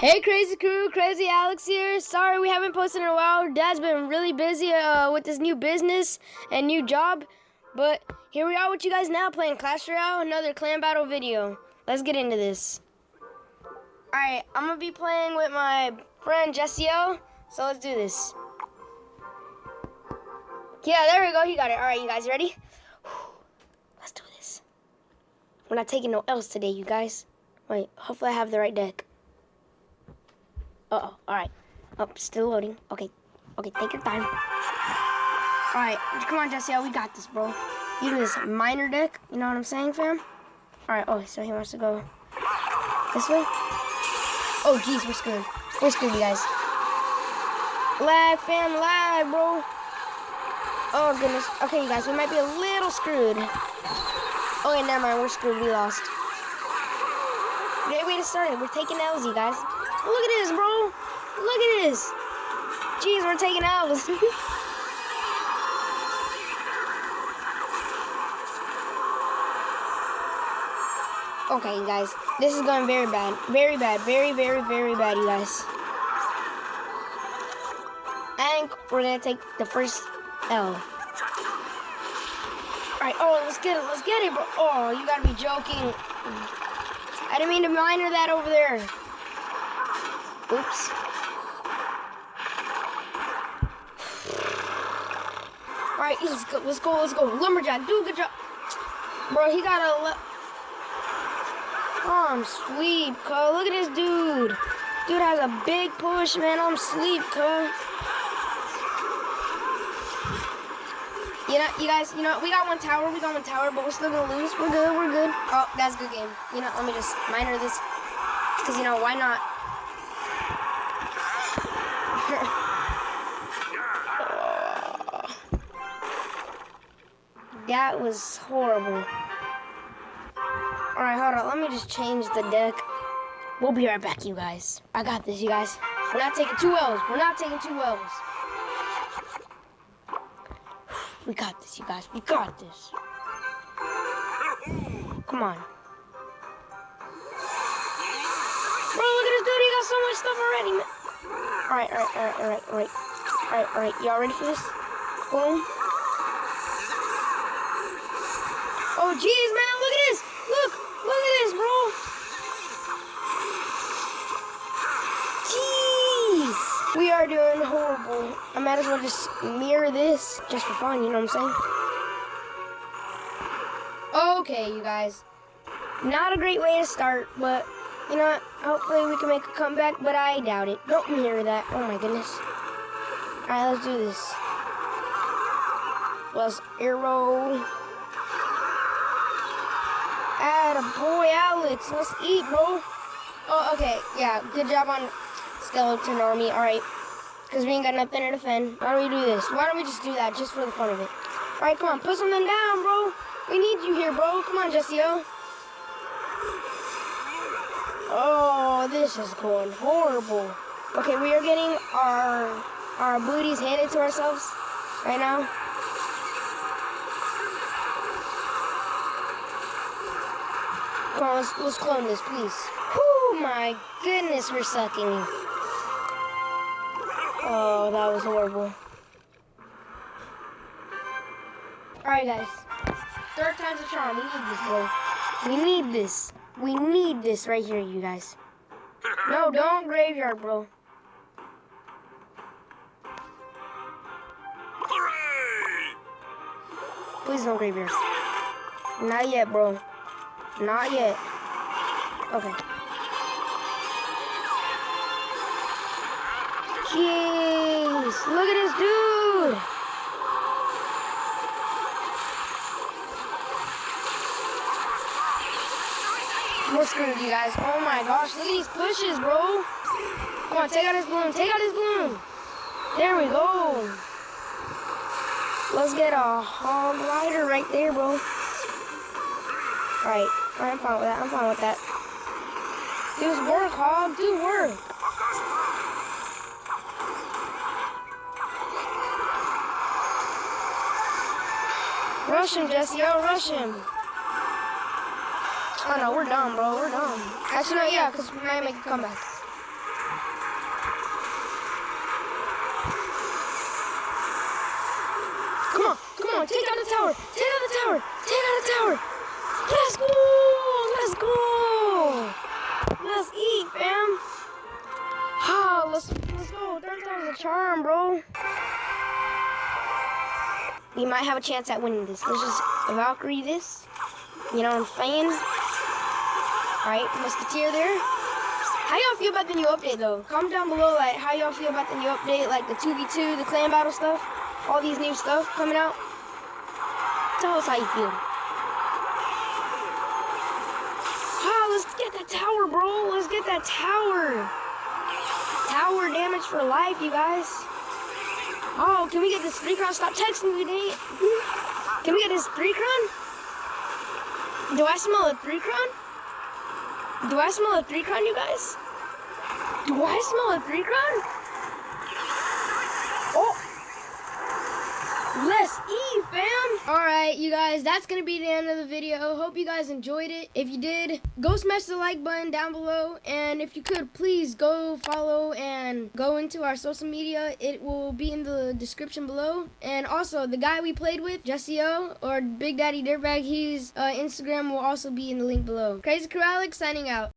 Hey, crazy crew, crazy Alex here. Sorry we haven't posted in a while. Dad's been really busy uh, with his new business and new job, but here we are with you guys now playing Clash Royale, another clan battle video. Let's get into this. All right, I'm gonna be playing with my friend Jesse O. So let's do this. Yeah, there we go. He got it. All right, you guys ready? Let's do this. We're not taking no L's today, you guys. Wait, hopefully I have the right deck. Uh-oh, alright. Oh, still loading. Okay, okay, take your time. Alright, come on, Jesse, oh, we got this, bro. You do this Miner deck, you know what I'm saying, fam? Alright, oh, so he wants to go this way? Oh, jeez, we're screwed. We're screwed, you guys. Lag, fam, lag, bro. Oh, goodness. Okay, you guys, we might be a little screwed. Okay, never mind, we're screwed, we lost. Great way to start it. We're taking L's, you guys. Look at this, bro. Look at this. Jeez, we're taking L's. okay, guys. This is going very bad. Very bad. Very, very, very bad, you guys. Think we're going to take the first L. Alright, oh, let's get it. Let's get it, bro. Oh, you got to be joking. I didn't mean to miner that over there. Oops. Alright, let's go, let's go, let's go. Lumberjack, do a good job. Bro, he got a... Oh, I'm sleep, cuz. Look at this dude. Dude has a big push, man. I'm sleep, cuz. You know, you guys, you know, we got one tower, we got one tower, but we're still gonna lose. We're good, we're good. Oh, that's a good game. You know, let me just miner this. Because, you know, why not? That was horrible. Alright, hold on. Let me just change the deck. We'll be right back, you guys. I got this, you guys. We're not taking two L's. We're not taking two L's. We got this, you guys. We got this. Come on. Bro, look at this dude. He got so much stuff already, man. Alright, alright, alright, alright, alright. Alright, alright. Y'all ready for this? Boom. Oh, jeez, man, look at this. Look, look at this, bro. Jeez. We are doing horrible. I might as well just mirror this just for fun, you know what I'm saying? Okay, you guys. Not a great way to start, but you know what? Hopefully we can make a comeback, but I doubt it. Don't mirror that. Oh my goodness. Alright, let's do this. Let's arrow. Atta boy, Alex. Let's eat, bro. Oh, okay. Yeah, good job on skeleton army. All right. Because we ain't got nothing to defend. Why don't we do this? Why don't we just do that just for the fun of it? All right, come on. Put something down, bro. We need you here, bro. Come on, Jesse. Oh, this is going horrible. Okay, we are getting our our booties handed to ourselves right now. Let's clone this, please. Oh my goodness, we're sucking. Oh, that was horrible. Alright, guys. Third time's a charm. We need this, bro. We need this. We need this right here, you guys. No, don't graveyard, bro. Please don't graveyard. Not yet, bro. Not yet. Okay. Jeez, look at this dude. We're screwed, you guys. Oh my gosh, look at these pushes, bro. Come on, take out his balloon. Take out his balloon. There we go. Let's get a hog rider right there, bro. Alright. I'm fine with that. I'm fine with that. Do work, Hog. Do work. Rush him, Jesse. Yo, rush him. Oh, no. We're dumb, bro. We're dumb. Actually, no. Yeah, because we might make a comeback. Come on. Come on. Take down the tower. Take down the tower. Take down the tower. Let's go. Let's let's go. Third time's a charm, bro. We might have a chance at winning this. Let's just Valkyrie this. You know what I'm saying? Alright, Musketeer there. How y'all feel about the new update though? Comment down below like how y'all feel about the new update, like the 2v2, the clan battle stuff, all these new stuff coming out. Tell us how you feel. Ah, let's get that tower, bro. Let's get that tower. Tower damage for life, you guys. Oh, can we get this three crown? Stop texting me, Nate. Can we get this three crown? Do I smell a three crown? Do I smell a three crown, you guys? Do I smell a three crown? Oh! Eat, fam! Alright, you guys, that's gonna be the end of the video. Hope you guys enjoyed it. If you did, go smash the like button down below. And if you could, please go follow and go into our social media. It will be in the description below. And also, the guy we played with, Jesse O, or Big Daddy Dirtbag, his uh, Instagram will also be in the link below. Crazy Crew signing out.